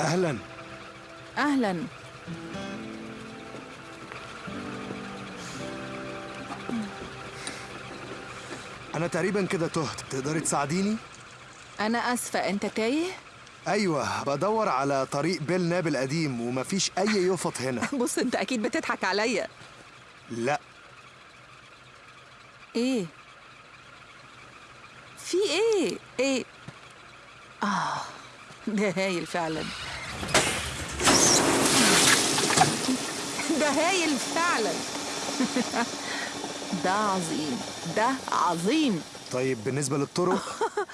أهلا أهلا أنا تقريبا كده تهت تقدري تساعديني أنا آسفة أنت تايه؟ أيوه بدور على طريق بيل ناب القديم ومفيش أي يفط هنا بص أنت أكيد بتضحك عليا لا إيه؟ في إيه؟ إيه؟ آه ده هايل فعلا. ده هايل فعلا. ده عظيم. ده عظيم. طيب بالنسبة للطرق؟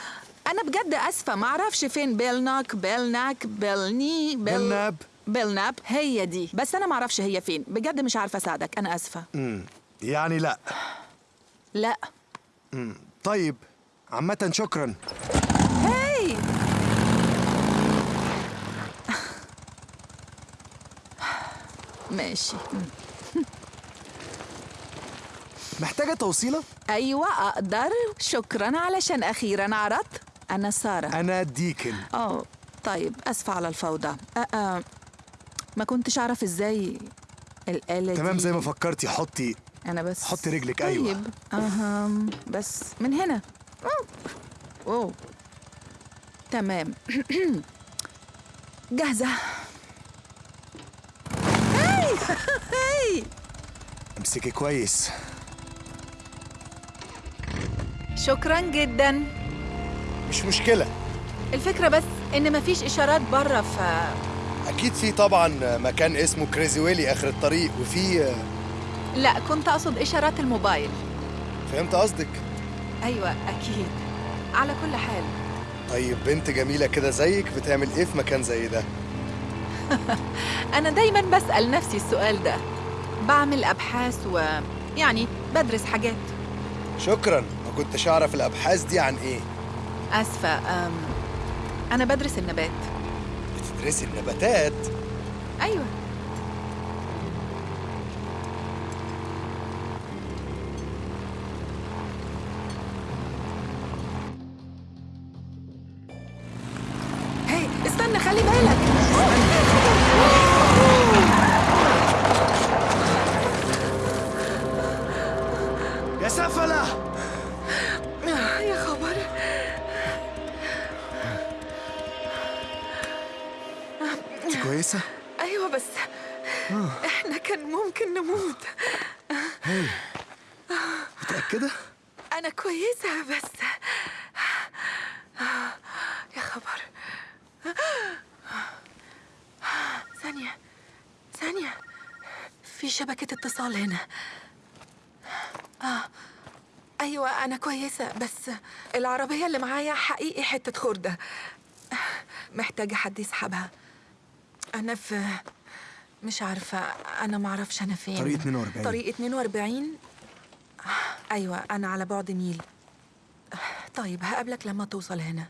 أنا بجد آسفة. معرفش فين بيلناك بيلناك بيلني بيل... بيلناب. بيلناب. هي دي. بس أنا معرفش هي فين. بجد مش عارفة أساعدك. أنا آسفة. امم يعني لا. لا. امم طيب عامة شكرا هاي ماشي. محتاجة توصيلة؟ أيوة أقدر. شكرا علشان أخيرا عرضت. أنا سارة. أنا ديكن. أوه طيب أسفة على الفوضى. أه أه ما كنتش أعرف إزاي الآلة تمام دي زي ما فكرتي حطي أنا بس حطي رجلك، طيب. أيوة. أها بس من هنا. أوه. أوه تمام. جاهزة. امسكي كويس. شكرا جدا. مش مشكلة. الفكرة بس إن مفيش إشارات برة ف أكيد في طبعا مكان اسمه كريزي ويلي آخر الطريق وفي لا كنت أقصد إشارات الموبايل. فهمت قصدك. أيوة أكيد. على كل حال. طيب بنت جميلة كده زيك بتعمل إيه في مكان زي ده؟ أنا دايما بسأل نفسي السؤال ده. بعمل أبحاث و يعني بدرس حاجات. شكرا. ما كنتش أعرف الأبحاث دي عن إيه. آسفة أم... أنا بدرس النبات. بتدرسي النباتات؟ أيوة. يا سفله يا خبر. انت كويسة؟ أيوة بس إحنا كان ممكن نموت. متأكدة؟ أنا كويسة بس. يا خبر. ثانية. ثانية. في شبكة اتصال هنا. آه. أيوة أنا كويسة بس العربية اللي معايا حقيقي حتة خردة. محتاجة حد يسحبها. أنا في مش عارفة أنا معرفش أنا فين. طريق 42. طريق 42 أيوة أنا على بعد ميل طيب هقابلك لما توصل هنا.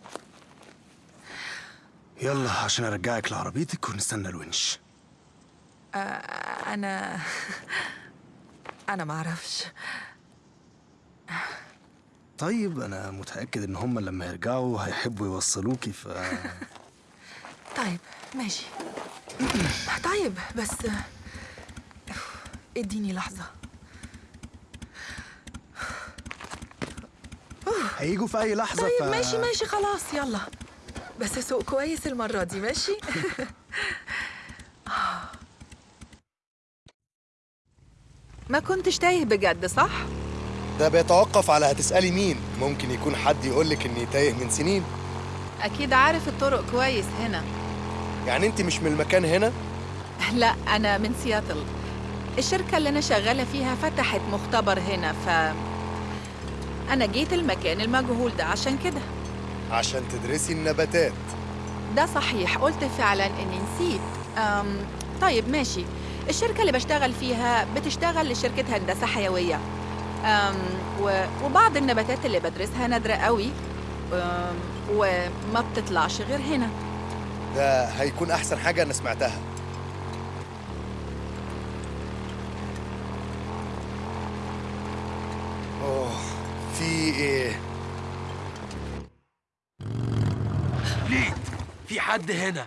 يلا عشان أرجعك لعربيتك ونستنى الونش. أنا أنا معرفش. طيب أنا متأكد إن هم لما يرجعوا هيحبوا يوصلوكي ف طيب ماشي. طيب بس اديني لحظة. هيجوا في أي لحظة طيب ف... ماشي ماشي خلاص يلا. بس سوق كويس المرة دي ماشي؟ ما كنتش تايه بجد صح؟ ده بيتوقف على هتسألي مين؟ ممكن يكون حد يقولك إني تايه من سنين. أكيد عارف الطرق كويس هنا. يعني أنت مش من المكان هنا؟ لا أنا من سياتل. الشركة اللي أنا شغالة فيها فتحت مختبر هنا ف أنا جيت المكان المجهول ده عشان كده. عشان تدرسي النباتات. ده صحيح. قلت فعلا إني نسيت. أم طيب ماشي. الشركة اللي بشتغل فيها بتشتغل لشركة هندسة حيوية. وبعض النباتات اللي بدرسها نادرة قوي وما بتطلعش غير هنا. ده هيكون أحسن حاجة أنا سمعتها. أوه في إيه؟ ليد في حد هنا.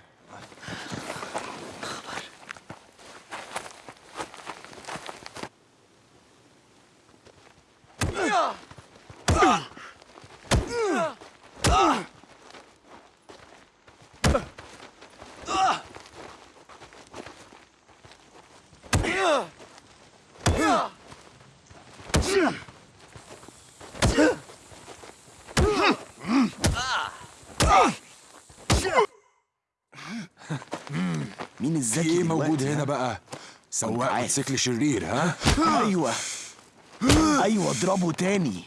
الذكي إيه موجود هنا؟ بقى؟ سواق. موتوسيكل شرير ها؟ أيوه. أيوه اضربه تاني.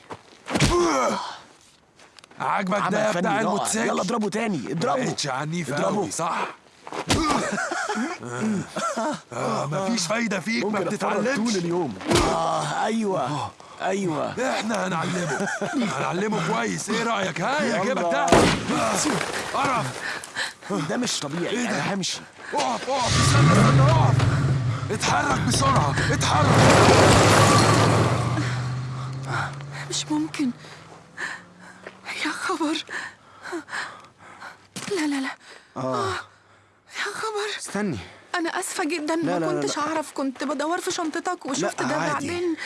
عاجبك ده بتاع. الموتوسيكل؟ يلا اضربه تاني اضربه. بقتش عنيف اضربه. قوي صح؟ آه مفيش فايدة فيك ما أتفرج طول بتتعلمش اليوم. آه أيوه أيوه. إحنا هنعلمه. هنعلمه كويس. إيه رأيك؟ ها يا. جيبك ده قرب ده مش طبيعي أنا همشي. اقف اقف استنى استنى اقف اتحرك بسرعة اتحرك. مش ممكن. يا خبر. لا لا لا. آه. يا خبر. استني. أنا آسفة جدا لا، ما لا، لا، كنتش لا. أعرف كنت بدور في شنطتك وشفت لا، ده عادي. بعدين.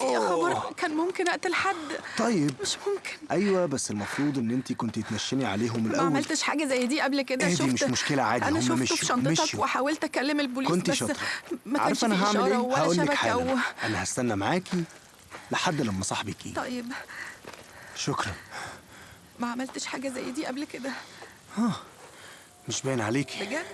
يا خبر كان ممكن أقتل حد. طيب. مش ممكن. أيوه بس المفروض إن انت كنت تنشني عليهم ما الأول. عملتش حاجة زي دي قبل كده اهدي، شفت مش مشكلة عادي، أنا شفته مشيوا، في شنطتك مشيوا. وحاولت أكلم البوليس كنت بس شاطرة. ما كانش أنا هعمل إيه؟ ولا شبكة و... أنا هستنى معاكي لحد لما صاحبك يجي. طيب. شكرا. ما عملتش حاجة زي دي قبل كده. مش باين عليكي. بجد؟